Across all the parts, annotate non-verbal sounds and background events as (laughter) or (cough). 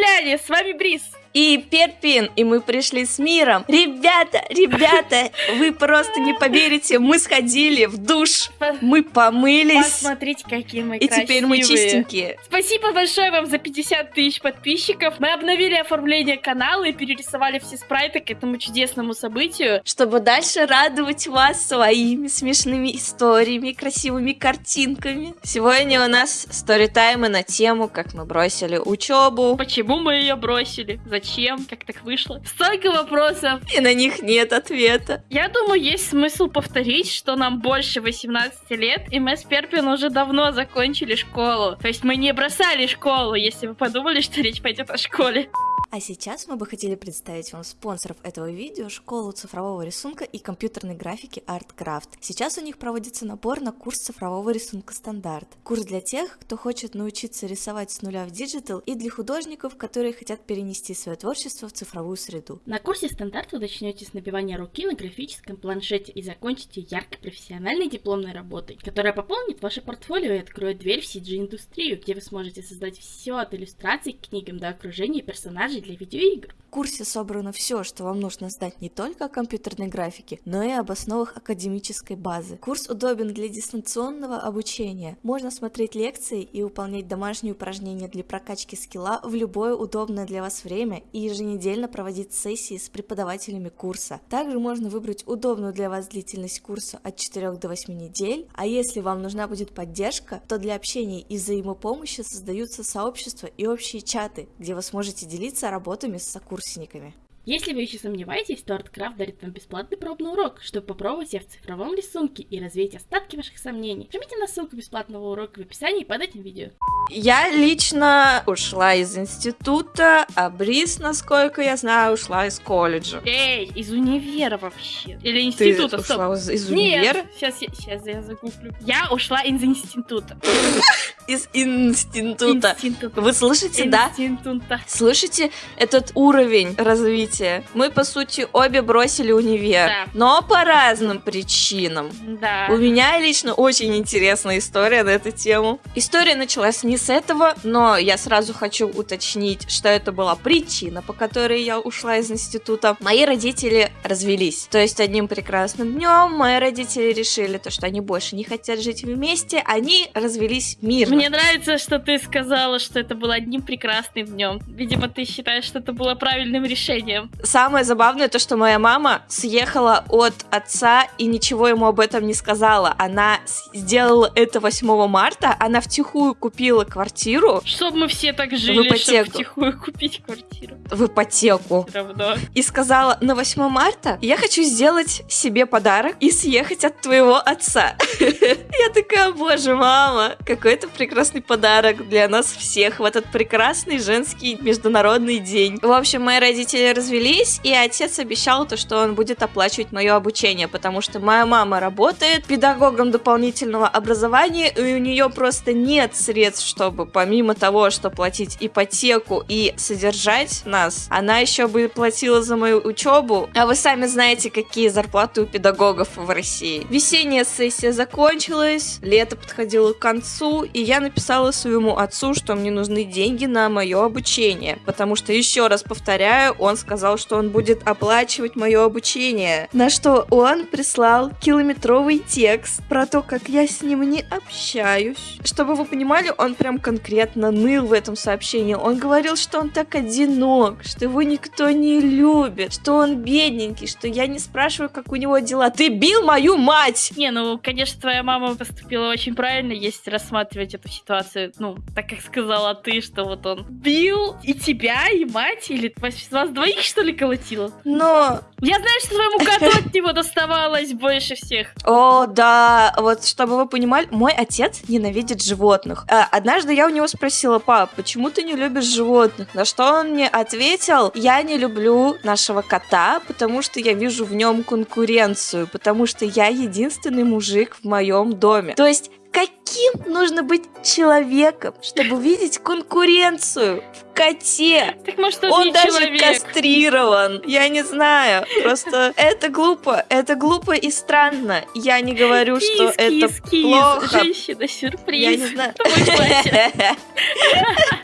земляне, с вами Брис. И Перпин, и мы пришли с миром. Ребята, ребята, вы просто не поверите, мы сходили в душ, мы помылись. Посмотрите, какие мы И красивые. теперь мы чистенькие. Спасибо большое вам за 50 тысяч подписчиков. Мы обновили оформление канала и перерисовали все спрайты к этому чудесному событию. Чтобы дальше радовать вас своими смешными историями, красивыми картинками. Сегодня у нас сторитаймы на тему, как мы бросили учебу. Почему мы ее бросили? Зачем? Как так вышло? Столько вопросов. И на них нет ответа. Я думаю, есть смысл повторить, что нам больше 18 лет, и мы с Перпин уже давно закончили школу. То есть мы не бросали школу, если вы подумали, что речь пойдет о школе. А сейчас мы бы хотели представить вам спонсоров этого видео, школу цифрового рисунка и компьютерной графики ArtCraft. Сейчас у них проводится набор на курс цифрового рисунка стандарт. Курс для тех, кто хочет научиться рисовать с нуля в digital и для художников, которые хотят перенести свое творчество в цифровую среду. На курсе стандарт вы начнете с набивания руки на графическом планшете и закончите яркой профессиональной дипломной работой, которая пополнит ваше портфолио и откроет дверь в CG-индустрию, где вы сможете создать все от иллюстраций к книгам до окружения персонажей для видеоигр. В курсе собрано все, что вам нужно знать не только о компьютерной графике, но и об основах академической базы. Курс удобен для дистанционного обучения. Можно смотреть лекции и выполнять домашние упражнения для прокачки скилла в любое удобное для вас время и еженедельно проводить сессии с преподавателями курса. Также можно выбрать удобную для вас длительность курса от 4 до 8 недель, а если вам нужна будет поддержка, то для общения и взаимопомощи создаются сообщества и общие чаты, где вы сможете делиться работами с сокурсниками. Если вы еще сомневаетесь, то ArtCraft дарит вам бесплатный пробный урок, чтобы попробовать себя в цифровом рисунке и развеять остатки ваших сомнений. Жмите на ссылку бесплатного урока в описании под этим видео. Я лично ушла из института, а Брис, насколько я знаю, ушла из колледжа. Эй, из универа вообще. Или Ты института, стоп. ушла из, из универа? Нет, сейчас я, сейчас я загуглю. Я ушла из института. (laughs) Из института. Института. Вы слышите, да? Института. Слышите этот уровень развития? Мы, по сути, обе бросили универ, Да. но по разным причинам. Да. У меня лично очень интересная история на эту тему. История началась не с этого, но я сразу хочу уточнить, что это была причина, по которой я ушла из института. Мои родители развелись. То есть одним прекрасным днем мои родители решили, то, что они больше не хотят жить вместе, они развелись мирно. Мне нравится, что ты сказала, что это было одним прекрасным днем. Видимо, ты считаешь, что это было правильным решением. Самое забавное то, что моя мама съехала от отца и ничего ему об этом не сказала. Она сделала это 8 марта, она втихую купила квартиру Чтоб мы все так жили, чтобы ипотеку. втихую купить квартиру. в ипотеку Все равно. и сказала, на 8 марта я хочу сделать себе подарок и съехать от твоего отца. (laughs) Я такая, боже, мама, какой это прекрасный подарок для нас всех в этот прекрасный женский международный день. В общем, мои родители развелись, и отец обещал то, что он будет оплачивать мое обучение, потому что моя мама работает педагогом дополнительного образования, и у нее просто нет средств, чтобы помимо того, что платить ипотеку и содержать нас, она еще бы платила за мою учебу. А вы сами знаете, какие зарплаты у педагогов в России. Весенняя сессия закончилась, лето подходило к концу, и я написала своему отцу, что мне нужны деньги на мое обучение, потому что, еще раз повторяю, он сказал, что он будет оплачивать мое обучение. На что он прислал километровый текст про то, как я с ним не общаюсь. Чтобы вы понимали, он прям конкретно ныл в этом сообщении. Он говорил, что он так одинок, что его никто не любит, что он бедненький, что я не спрашиваю, как у него дела. Ты бил мою мать! Не, ну, конечно, твоя мама поступила очень правильно, если рассматривать эту ситуацию, ну, так как сказала ты, что вот он бил и тебя, и мать, или вас, вас двоих, что ли, колотила? Но Я знаю, что твоему коту от него доставалось больше всех. О, да, вот чтобы вы понимали, мой отец ненавидит животных. А, однажды я у него спросила, пап, почему ты не любишь животных? На что он мне ответил, я не люблю нашего кота, потому что я вижу в нем конкуренцию, потому что я единственный мужик в моем доме. То есть Каким нужно быть человеком, чтобы видеть конкуренцию? в коте. Так может он, Он даже человек? кастрирован. Я не знаю. Просто это глупо. Это глупо и странно. Я не говорю, что Кис, это кис, кис. плохо. Женщина, сюрприз. Я не знаю. (laughs)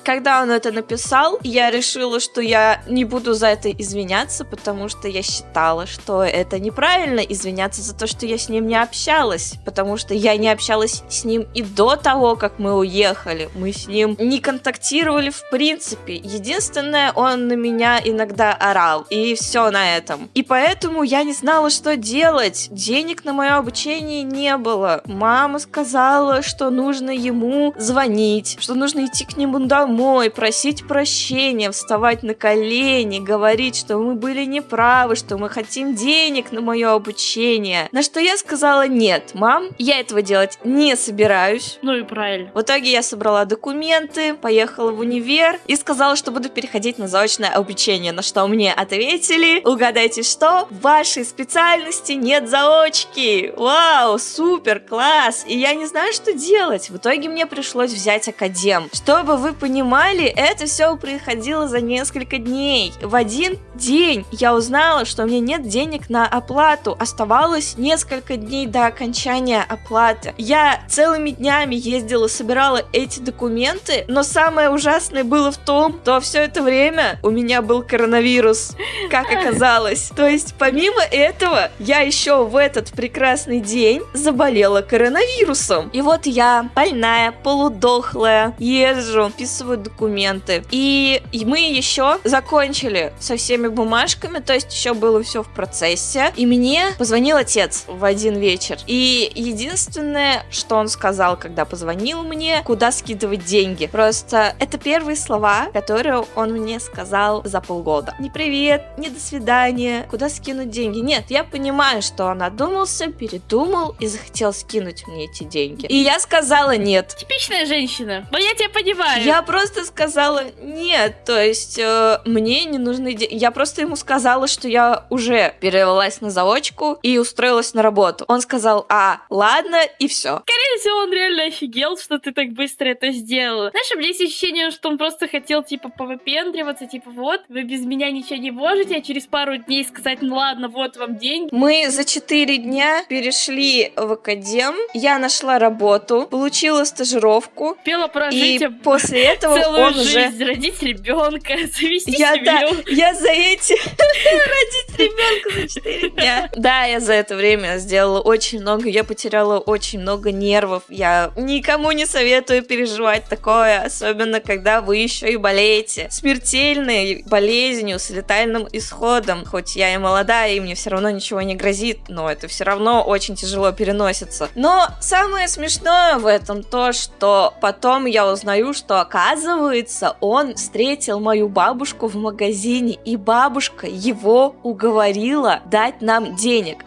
Когда он это написал, я решила, что я не буду за это извиняться, потому что я считала, что это неправильно извиняться за то, что я с ним не общалась, потому что я не общалась с ним и до того, как мы уехали. Мы с ним не контактировали в принципе. Единственное, он на меня иногда орал, и все на этом. И поэтому я не знала, что делать. Денег на мое обучение не было. Мама сказала, что нужно ему звонить, что нужно идти к нему домой, просить прощения, вставать на колени, говорить, что мы были неправы, что мы хотим денег на мое обучение. На что я сказала, нет, мам, я этого делать не собираюсь. Ну и правильно. В итоге я собрала документы, поехала в универ и сказала, что буду переходить на заочное обучение, на что мне ответили, угадайте что, в вашей специальности нет заочки. Вау, супер, класс. И я не знаю, что делать. В итоге мне пришлось взять академ. Чтобы вы понимали, это все происходило за несколько дней. В один день я узнала, что у меня нет денег на оплату. Оставалось несколько дней до окончания оплаты. Я целыми днями ездила, собирала эти документы, но самое ужасное было в том, что все это время у меня был коронавирус, как оказалось. То есть, помимо этого, я еще в этот прекрасный день заболела коронавирусом. И вот я, больная, полудохлая, езжу, вписываю документы. И мы еще закончили со всеми бумажками, то есть еще было все в процессе. И мне позвонил отец в один вечер. И единственное, что он сказал, когда позвонил мне, куда скидывать деньги. Просто это первые слова, которые он мне сказал за полгода. Не привет, не до свидания, куда скинуть деньги. Нет, я понимаю, что он одумался, передумал и захотел скинуть мне эти деньги. И я сказала нет. Типичная женщина. Но я тебя понимаю. Я просто сказала нет, то есть э, мне не нужны деньги. Я просто ему сказала, что я уже перевелась на заочку и устроилась на работу. Он сказал, а, ладно, и все. Скорее всего, он реально офигел, что ты так быстро это сделала. Знаешь, у меня есть ощущение, что он просто хотел, типа, повыпендриваться, типа, вот, вы без меня ничего не можете, а через пару дней сказать, ну ладно, вот вам деньги. Мы за 4 дня перешли в академ, я нашла работу, получила стажировку, Успела и прожить об- после (laughs) этого целую он уже... жизнь, родить ребенка, (laughs) завести Я, да, семью. я за эти... (laughs) Родить ребенка за 4 дня. Да, я за это время сделала очень много, я потеряла очень много нервов. Я никому не советую переживать такое, особенно когда вы еще и болеете. Смертельной болезнью с летальным исходом. Хоть я и молодая, и мне все равно ничего не грозит, но это все равно очень тяжело переносится. Но самое смешное в этом то, что потом я узнаю, что оказывается он встретил мою бабушку в магазине, и бабушка его уговорила дать нам денег.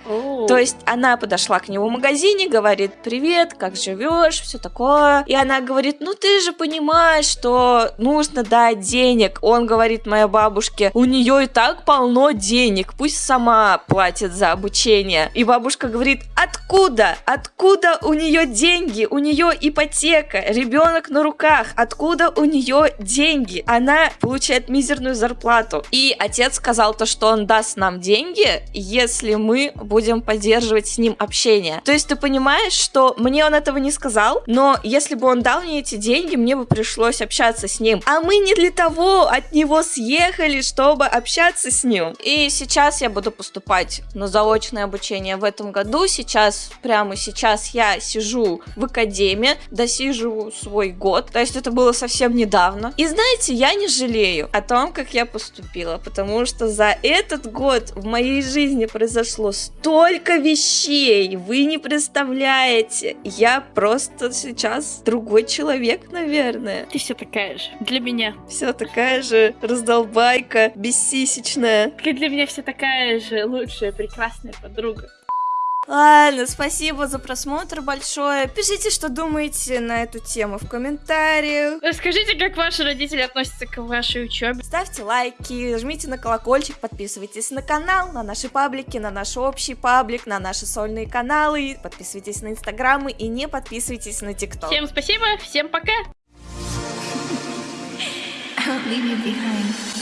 То есть она подошла к нему в магазине, говорит, привет, как живешь, все такое. И она говорит, ну ты же понимаешь, что нужно дать денег. Он говорит моей бабушке, у нее и так полно денег, пусть сама платит за обучение. И бабушка говорит, откуда? Откуда у нее деньги? У нее ипотека, ребенок на руках. Откуда у нее деньги? Она получает мизерную зарплату. И отец сказал то, что он даст нам деньги, если мы будем поддерживать с ним общение. То есть ты понимаешь, что мне он этого не сказал, но если бы он дал мне эти деньги, мне бы пришлось общаться с ним. А мы не для того от него съехали, чтобы общаться с ним. И сейчас я буду поступать на заочное обучение в этом году. Сейчас, прямо сейчас я сижу в академии, досиживаю свой год. То есть это было совсем недавно. И знаете, я не жалею о том, как я поступила, потому что за этот год в моей жизни произошло столько вещей, вы не представляете. Я просто сейчас другой человек, наверное. Ты все такая же. Для меня. Все такая же раздолбайка, бессисечная. И для меня все такая же лучшая, прекрасная подруга. Ладно, спасибо за просмотр большое. Пишите, что думаете на эту тему в комментариях. Расскажите, как ваши родители относятся к вашей учебе. Ставьте лайки, жмите на колокольчик, подписывайтесь на канал, на наши паблики, на наш общий паблик, на наши сольные каналы, подписывайтесь на инстаграмы и не подписывайтесь на тикток. Всем спасибо, всем пока. leave you behind.